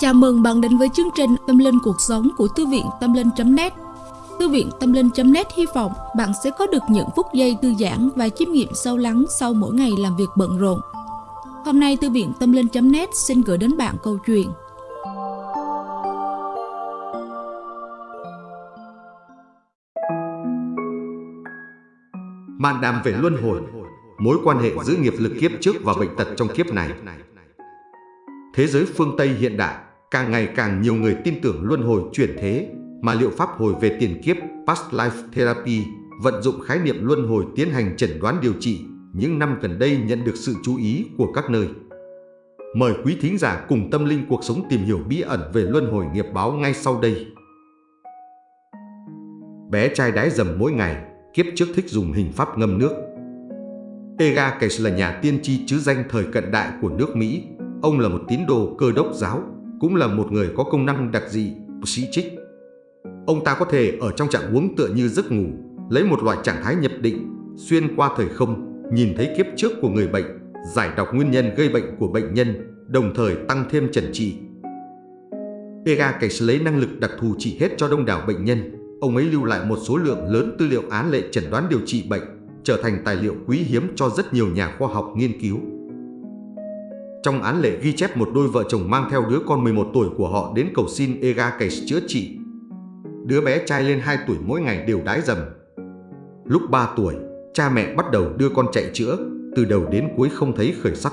Chào mừng bạn đến với chương trình Tâm Linh Cuộc Sống của Thư viện Tâm Linh.net Thư viện Tâm Linh.net hy vọng bạn sẽ có được những phút giây thư giãn và chiêm nghiệm sâu lắng sau mỗi ngày làm việc bận rộn. Hôm nay Thư viện Tâm Linh.net xin gửi đến bạn câu chuyện Màn đàm về luân hồi, mối quan hệ giữa nghiệp lực kiếp trước và bệnh tật trong kiếp này. Thế giới phương Tây hiện đại, càng ngày càng nhiều người tin tưởng luân hồi chuyển thế, mà liệu pháp hồi về tiền kiếp Past Life Therapy vận dụng khái niệm luân hồi tiến hành chẩn đoán điều trị những năm gần đây nhận được sự chú ý của các nơi. Mời quý thính giả cùng tâm linh cuộc sống tìm hiểu bí ẩn về luân hồi nghiệp báo ngay sau đây. Bé trai đái dầm mỗi ngày, kiếp trước thích dùng hình pháp ngâm nước. Ega Case là nhà tiên tri chứ danh thời cận đại của nước Mỹ. Ông là một tín đồ cơ đốc giáo, cũng là một người có công năng đặc dị, sĩ trích. Ông ta có thể ở trong trạng huống tựa như giấc ngủ, lấy một loại trạng thái nhập định, xuyên qua thời không, nhìn thấy kiếp trước của người bệnh, giải đọc nguyên nhân gây bệnh của bệnh nhân, đồng thời tăng thêm trần trị. Ega Case lấy năng lực đặc thù trị hết cho đông đảo bệnh nhân, ông ấy lưu lại một số lượng lớn tư liệu án lệ chẩn đoán điều trị bệnh, trở thành tài liệu quý hiếm cho rất nhiều nhà khoa học nghiên cứu. Trong án lệ ghi chép một đôi vợ chồng mang theo đứa con 11 tuổi của họ đến cầu xin Ega Case chữa trị. Đứa bé trai lên 2 tuổi mỗi ngày đều đái dầm. Lúc 3 tuổi, cha mẹ bắt đầu đưa con chạy chữa, từ đầu đến cuối không thấy khởi sắc.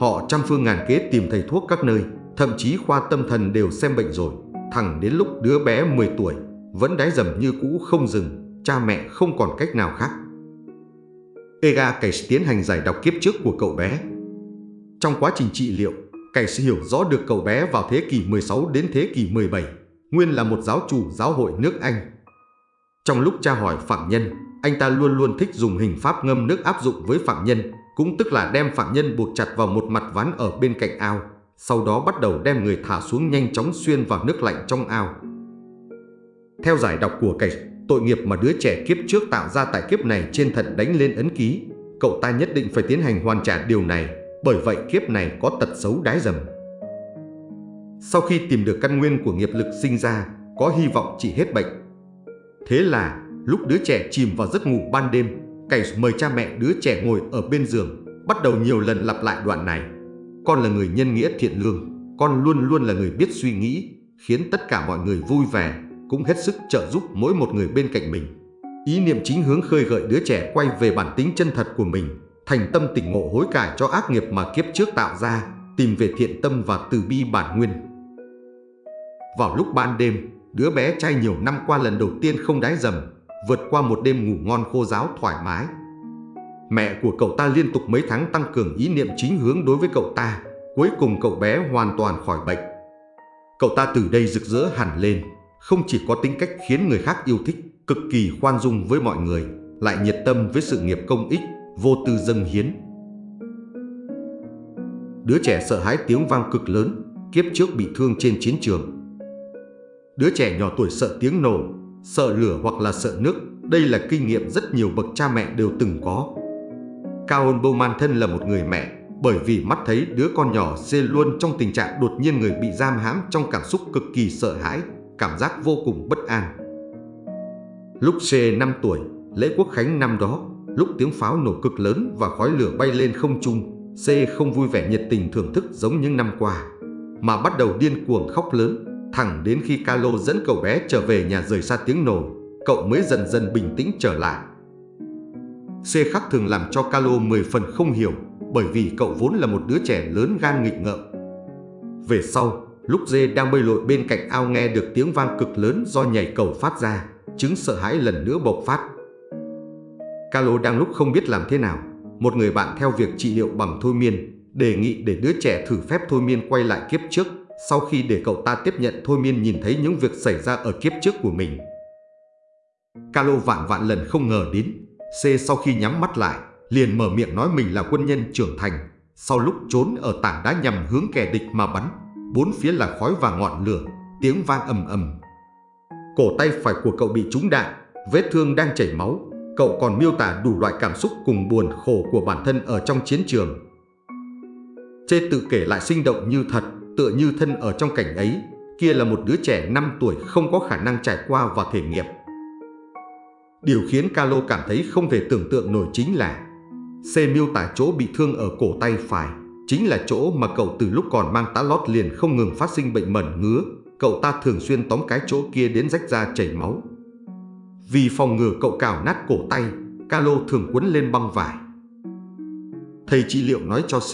Họ trăm phương ngàn kế tìm thầy thuốc các nơi, thậm chí khoa tâm thần đều xem bệnh rồi. Thẳng đến lúc đứa bé 10 tuổi, vẫn đái dầm như cũ không dừng, cha mẹ không còn cách nào khác. Ega Case tiến hành giải đọc kiếp trước của cậu bé. Trong quá trình trị liệu, Case hiểu rõ được cậu bé vào thế kỷ 16 đến thế kỷ 17, nguyên là một giáo chủ giáo hội nước Anh. Trong lúc tra hỏi phạm nhân, anh ta luôn luôn thích dùng hình pháp ngâm nước áp dụng với phạm nhân, cũng tức là đem phạm nhân buộc chặt vào một mặt ván ở bên cạnh ao, sau đó bắt đầu đem người thả xuống nhanh chóng xuyên vào nước lạnh trong ao. Theo giải đọc của cảnh, tội nghiệp mà đứa trẻ kiếp trước tạo ra tại kiếp này trên thận đánh lên ấn ký, cậu ta nhất định phải tiến hành hoàn trả điều này, bởi vậy kiếp này có tật xấu đái dầm. Sau khi tìm được căn nguyên của nghiệp lực sinh ra, có hy vọng trị hết bệnh. Thế là, lúc đứa trẻ chìm vào giấc ngủ ban đêm, Cảnh mời cha mẹ đứa trẻ ngồi ở bên giường, bắt đầu nhiều lần lặp lại đoạn này. Con là người nhân nghĩa thiện lương, con luôn luôn là người biết suy nghĩ, khiến tất cả mọi người vui vẻ, cũng hết sức trợ giúp mỗi một người bên cạnh mình. Ý niệm chính hướng khơi gợi đứa trẻ quay về bản tính chân thật của mình, thành tâm tỉnh ngộ hối cải cho ác nghiệp mà kiếp trước tạo ra, tìm về thiện tâm và từ bi bản nguyên. Vào lúc ban đêm, đứa bé trai nhiều năm qua lần đầu tiên không đái dầm, vượt qua một đêm ngủ ngon khô giáo thoải mái. Mẹ của cậu ta liên tục mấy tháng tăng cường ý niệm chính hướng đối với cậu ta, cuối cùng cậu bé hoàn toàn khỏi bệnh. Cậu ta từ đây rực rỡ hẳn lên, không chỉ có tính cách khiến người khác yêu thích, cực kỳ khoan dung với mọi người, lại nhiệt tâm với sự nghiệp công ích, vô tư dâng hiến. Đứa trẻ sợ hãi tiếng vang cực lớn, kiếp trước bị thương trên chiến trường. Đứa trẻ nhỏ tuổi sợ tiếng nổ, sợ lửa hoặc là sợ nước, đây là kinh nghiệm rất nhiều bậc cha mẹ đều từng có. Caon Bowman thân là một người mẹ, bởi vì mắt thấy đứa con nhỏ xê luôn trong tình trạng đột nhiên người bị giam hãm trong cảm xúc cực kỳ sợ hãi, cảm giác vô cùng bất an. Lúc C 5 tuổi, lễ quốc khánh năm đó, lúc tiếng pháo nổ cực lớn và khói lửa bay lên không trung, C không vui vẻ nhiệt tình thưởng thức giống những năm qua, mà bắt đầu điên cuồng khóc lớn, thẳng đến khi Carlo dẫn cậu bé trở về nhà rời xa tiếng nổ, cậu mới dần dần bình tĩnh trở lại. C khắc thường làm cho Carlo 10 phần không hiểu, bởi vì cậu vốn là một đứa trẻ lớn gan nghịch ngợm. Về sau, Lúc dê đang bơi lội bên cạnh ao nghe được tiếng vang cực lớn do nhảy cầu phát ra, chứng sợ hãi lần nữa bộc phát. Carlo đang lúc không biết làm thế nào, một người bạn theo việc trị liệu bằng thôi miên, đề nghị để đứa trẻ thử phép thôi miên quay lại kiếp trước, sau khi để cậu ta tiếp nhận thôi miên nhìn thấy những việc xảy ra ở kiếp trước của mình. Carlo vạn vạn lần không ngờ đến, C sau khi nhắm mắt lại, liền mở miệng nói mình là quân nhân trưởng thành, sau lúc trốn ở tảng đá nhằm hướng kẻ địch mà bắn, bốn phía là khói và ngọn lửa, tiếng vang ầm ầm. Cổ tay phải của cậu bị trúng đạn, vết thương đang chảy máu. Cậu còn miêu tả đủ loại cảm xúc cùng buồn khổ của bản thân ở trong chiến trường. Chê tự kể lại sinh động như thật, tựa như thân ở trong cảnh ấy, kia là một đứa trẻ 5 tuổi không có khả năng trải qua và thể nghiệm. Điều khiến Carlo cảm thấy không thể tưởng tượng nổi chính là C miêu tả chỗ bị thương ở cổ tay phải, chính là chỗ mà cậu từ lúc còn mang tá lót liền không ngừng phát sinh bệnh mẩn ngứa. Cậu ta thường xuyên tóm cái chỗ kia đến rách ra chảy máu. Vì phòng ngừa cậu cào nát cổ tay, Carlo thường quấn lên băng vải. Thầy trị liệu nói cho C,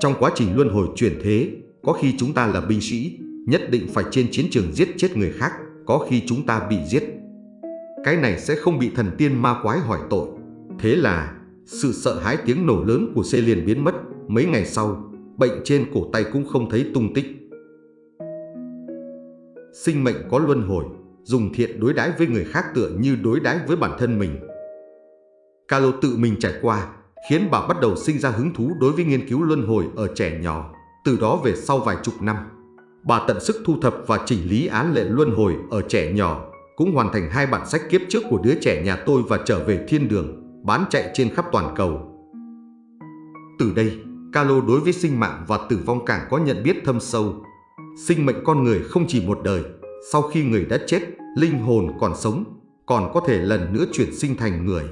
trong quá trình luân hồi chuyển thế, có khi chúng ta là binh sĩ, nhất định phải trên chiến trường giết chết người khác, có khi chúng ta bị giết. Cái này sẽ không bị thần tiên ma quái hỏi tội. Thế là sự sợ hãi tiếng nổ lớn của C liền biến mất. Mấy ngày sau, bệnh trên cổ tay cũng không thấy tung tích. Sinh mệnh có luân hồi, dùng thiện đối đãi với người khác tựa như đối đãi với bản thân mình. Calo tự mình trải qua, khiến bà bắt đầu sinh ra hứng thú đối với nghiên cứu luân hồi ở trẻ nhỏ. Từ đó về sau vài chục năm, bà tận sức thu thập và chỉnh lý án lệ luân hồi ở trẻ nhỏ, cũng hoàn thành hai bản sách kiếp trước của đứa trẻ nhà tôi và trở về thiên đường, bán chạy trên khắp toàn cầu. Từ đây, Calo đối với sinh mạng và tử vong càng có nhận biết thâm sâu. Sinh mệnh con người không chỉ một đời, sau khi người đã chết, linh hồn còn sống, còn có thể lần nữa chuyển sinh thành người.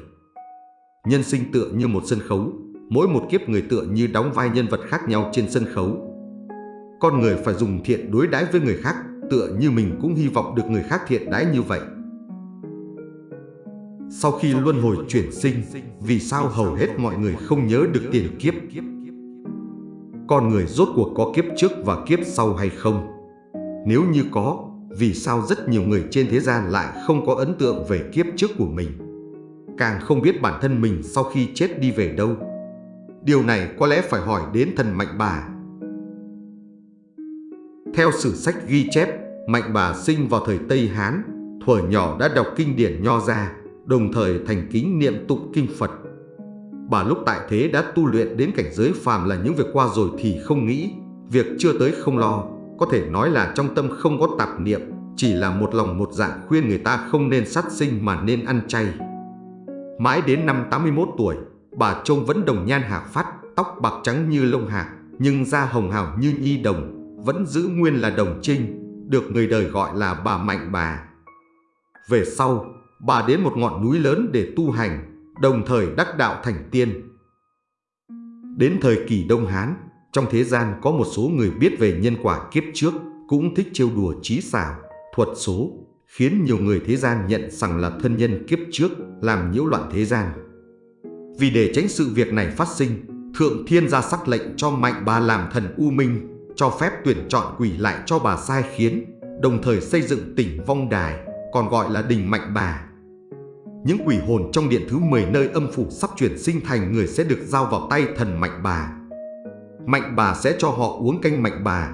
Nhân sinh tựa như một sân khấu, mỗi một kiếp người tựa như đóng vai nhân vật khác nhau trên sân khấu. Con người phải dùng thiện đối đãi với người khác, tựa như mình cũng hy vọng được người khác thiện đãi như vậy. Sau khi luân hồi chuyển sinh, vì sao hầu hết mọi người không nhớ được tiền kiếp? Con người rốt cuộc có kiếp trước và kiếp sau hay không? Nếu như có, vì sao rất nhiều người trên thế gian lại không có ấn tượng về kiếp trước của mình? Càng không biết bản thân mình sau khi chết đi về đâu. Điều này có lẽ phải hỏi đến thần Mạnh Bà. Theo sử sách ghi chép, Mạnh Bà sinh vào thời Tây Hán, thuở nhỏ đã đọc kinh điển Nho gia, đồng thời thành kính niệm tụng kinh Phật. Bà lúc tại thế đã tu luyện đến cảnh giới phàm là những việc qua rồi thì không nghĩ, việc chưa tới không lo, có thể nói là trong tâm không có tạp niệm, chỉ là một lòng một dạ khuyên người ta không nên sát sinh mà nên ăn chay. Mãi đến năm 81 tuổi, bà trông vẫn đồng nhan hạc phát, tóc bạc trắng như lông hạc, nhưng da hồng hào như nhi đồng, vẫn giữ nguyên là đồng trinh, được người đời gọi là bà Mạnh Bà. Về sau, bà đến một ngọn núi lớn để tu hành, đồng thời đắc đạo thành tiên. Đến thời kỳ Đông Hán, trong thế gian có một số người biết về nhân quả kiếp trước, cũng thích trêu đùa trí xảo, thuật số, khiến nhiều người thế gian nhận rằng là thân nhân kiếp trước làm nhiễu loạn thế gian. Vì để tránh sự việc này phát sinh, Thượng Thiên ra sắc lệnh cho Mạnh Bà làm thần U Minh, cho phép tuyển chọn quỷ lại cho bà sai khiến, đồng thời xây dựng tỉnh Vong Đài, còn gọi là đình Mạnh Bà. Những quỷ hồn trong điện thứ 10 nơi âm phủ sắp chuyển sinh thành người sẽ được giao vào tay thần Mạnh Bà. Mạnh Bà sẽ cho họ uống canh Mạnh Bà.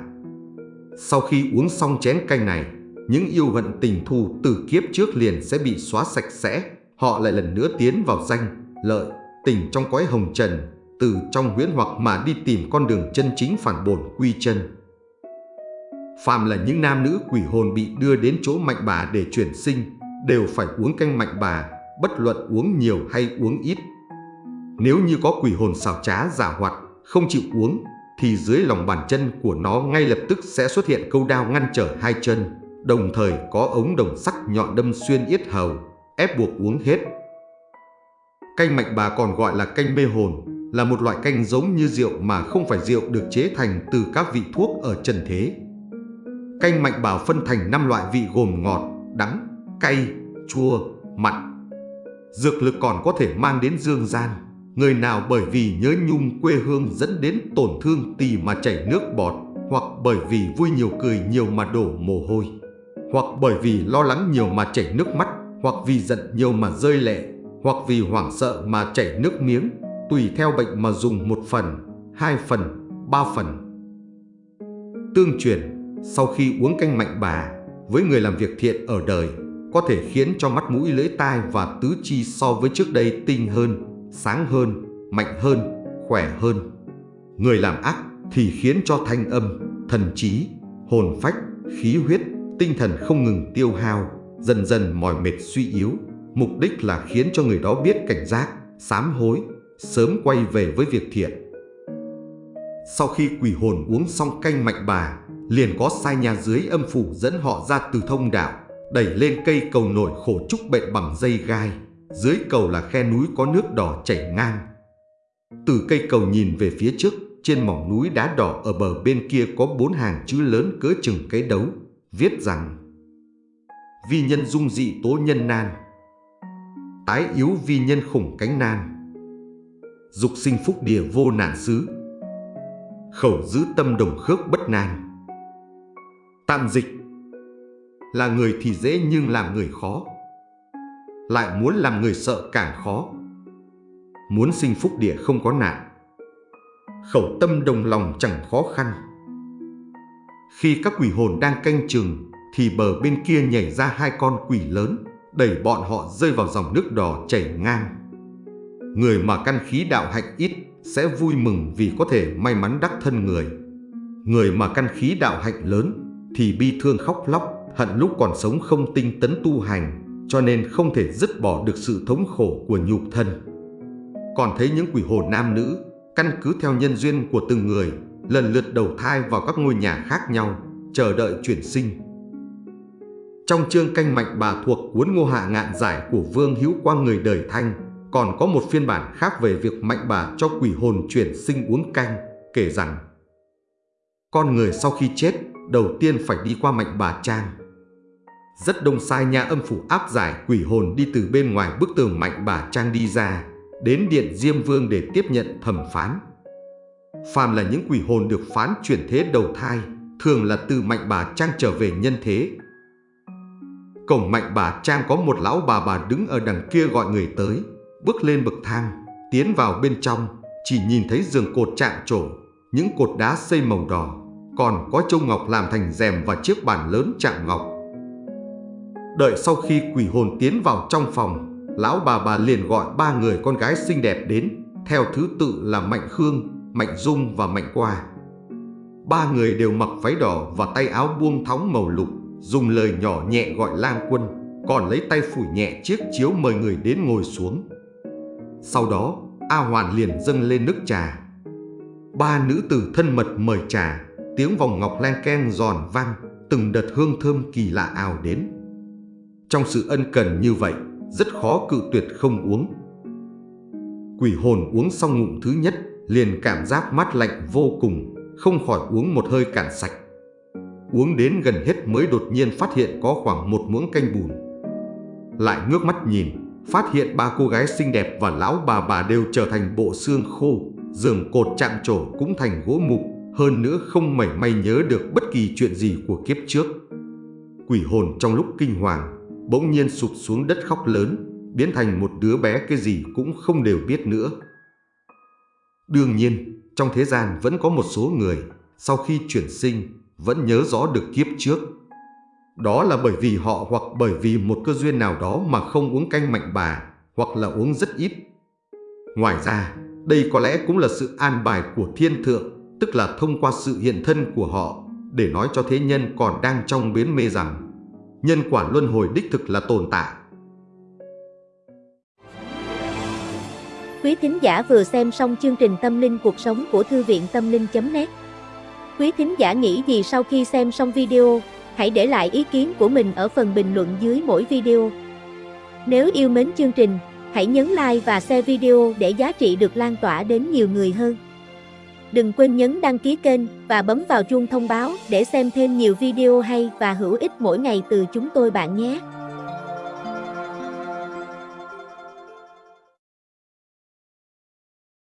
Sau khi uống xong chén canh này, những yêu hận tình thù từ kiếp trước liền sẽ bị xóa sạch sẽ. Họ lại lần nữa tiến vào danh, lợi, tình trong cõi hồng trần, từ trong huyễn hoặc mà đi tìm con đường chân chính phản bổn quy chân. Phàm là những nam nữ quỷ hồn bị đưa đến chỗ mạnh bà để chuyển sinh, đều phải uống canh mạnh bà, bất luận uống nhiều hay uống ít. Nếu như có quỷ hồn xảo trá giả hoạt, không chịu uống, thì dưới lòng bàn chân của nó ngay lập tức sẽ xuất hiện câu đao ngăn trở hai chân, đồng thời có ống đồng sắc nhọn đâm xuyên yết hầu, ép buộc uống hết. Canh mạnh bà còn gọi là canh mê hồn, là một loại canh giống như rượu mà không phải rượu được chế thành từ các vị thuốc ở trần thế. Canh mạnh bảo phân thành 5 loại vị gồm ngọt, đắng, cay, chua, mặn. Dược lực còn có thể mang đến dương gian. Người nào bởi vì nhớ nhung quê hương dẫn đến tổn thương tỳ mà chảy nước bọt, hoặc bởi vì vui nhiều cười nhiều mà đổ mồ hôi, hoặc bởi vì lo lắng nhiều mà chảy nước mắt, hoặc vì giận nhiều mà rơi lệ, hoặc vì hoảng sợ mà chảy nước miếng, tùy theo bệnh mà dùng một phần, hai phần, ba phần. Tương truyền, sau khi uống canh mạnh bà, với người làm việc thiện ở đời, có thể khiến cho mắt mũi lưỡi tai và tứ chi so với trước đây tinh hơn, sáng hơn, mạnh hơn, khỏe hơn. Người làm ác thì khiến cho thanh âm, thần trí, hồn phách, khí huyết, tinh thần không ngừng tiêu hao, dần dần mỏi mệt suy yếu. Mục đích là khiến cho người đó biết cảnh giác, sám hối, sớm quay về với việc thiện. Sau khi quỷ hồn uống xong canh mạnh bà, liền có sai nhà dưới âm phủ dẫn họ ra từ thông đạo, đẩy lên cây cầu nổi khổ trúc bệnh bằng dây gai. Dưới cầu là khe núi có nước đỏ chảy ngang. Từ cây cầu nhìn về phía trước, trên mỏng núi đá đỏ ở bờ bên kia có bốn hàng chữ lớn cỡ chừng cái đấu, viết rằng Vi nhân dung dị tố nhân nan Tái yếu vi nhân khủng cánh nan Dục sinh phúc địa vô nạn xứ Khẩu giữ tâm đồng khước bất nan Tạm dịch Là người thì dễ nhưng làm người khó lại muốn làm người sợ càng khó. Muốn sinh phúc địa không có nạn. Khẩu tâm đồng lòng chẳng khó khăn. Khi các quỷ hồn đang canh chừng, Thì bờ bên kia nhảy ra hai con quỷ lớn, Đẩy bọn họ rơi vào dòng nước đỏ chảy ngang. Người mà căn khí đạo hạnh ít Sẽ vui mừng vì có thể may mắn đắc thân người. Người mà căn khí đạo hạnh lớn Thì bi thương khóc lóc, Hận lúc còn sống không tinh tấn tu hành. Cho nên không thể dứt bỏ được sự thống khổ của nhục thân Còn thấy những quỷ hồn nam nữ căn cứ theo nhân duyên của từng người, lần lượt đầu thai vào các ngôi nhà khác nhau, chờ đợi chuyển sinh. Trong chương canh mạnh bà thuộc cuốn Ngô Hạ Ngạn Giải của Vương Hữu Quang người đời Thanh, còn có một phiên bản khác về việc mạnh bà cho quỷ hồn chuyển sinh uống canh, kể rằng Con người sau khi chết, đầu tiên phải đi qua mạnh bà trang. Rất đông sai nhà âm phủ áp giải quỷ hồn đi từ bên ngoài bức tường mạnh bà trang đi ra, đến điện Diêm Vương để tiếp nhận thẩm phán. Phàm là những quỷ hồn được phán chuyển thế đầu thai, thường là từ mạnh bà Trang trở về nhân thế. Cổng mạnh bà Trang có một lão bà bà đứng ở đằng kia gọi người tới, bước lên bậc thang, tiến vào bên trong, chỉ nhìn thấy giường cột chạm trổ, những cột đá xây màu đỏ, còn có châu ngọc làm thành rèm và chiếc bàn lớn chạm ngọc. Đợi sau khi quỷ hồn tiến vào trong phòng, lão bà bà liền gọi ba người con gái xinh đẹp đến, theo thứ tự là Mạnh Khương, Mạnh Dung và Mạnh Qua. Ba người đều mặc váy đỏ và tay áo buông thóng màu lục, dùng lời nhỏ nhẹ gọi lang quân, còn lấy tay phủi nhẹ chiếc chiếu mời người đến ngồi xuống. Sau đó, A Hoàn liền dâng lên nước trà. Ba nữ tử thân mật mời trà, tiếng vòng ngọc len keng giòn vang, từng đợt hương thơm kỳ lạ ào đến. Trong sự ân cần như vậy, rất khó cự tuyệt không uống. Quỷ hồn uống xong ngụm thứ nhất, liền cảm giác mát lạnh vô cùng, không khỏi uống một hơi cạn sạch. Uống đến gần hết mới đột nhiên phát hiện có khoảng một muỗng canh bùn. Lại ngước mắt nhìn, phát hiện ba cô gái xinh đẹp và lão bà bà đều trở thành bộ xương khô, giường cột chạm trổ cũng thành gỗ mục, hơn nữa không mảy may nhớ được bất kỳ chuyện gì của kiếp trước. Quỷ hồn trong lúc kinh hoàng bỗng nhiên sụp xuống đất khóc lớn, biến thành một đứa bé cái gì cũng không đều biết nữa. Đương nhiên, trong thế gian vẫn có một số người, sau khi chuyển sinh, vẫn nhớ rõ được kiếp trước. Đó là bởi vì họ hoặc bởi vì một cơ duyên nào đó mà không uống canh mạnh bà, hoặc là uống rất ít. Ngoài ra, đây có lẽ cũng là sự an bài của thiên thượng, tức là thông qua sự hiện thân của họ, để nói cho thế nhân còn đang trong biến mê rằng nhân quả luân hồi đích thực là tồn tại. Quý thính giả vừa xem xong chương trình Tâm linh cuộc sống của Thư viện Tâm linh.net Quý thính giả nghĩ gì sau khi xem xong video, hãy để lại ý kiến của mình ở phần bình luận dưới mỗi video. Nếu yêu mến chương trình, hãy nhấn like và share video để giá trị được lan tỏa đến nhiều người hơn. Đừng quên nhấn đăng ký kênh và bấm vào chuông thông báo để xem thêm nhiều video hay và hữu ích mỗi ngày từ chúng tôi bạn nhé.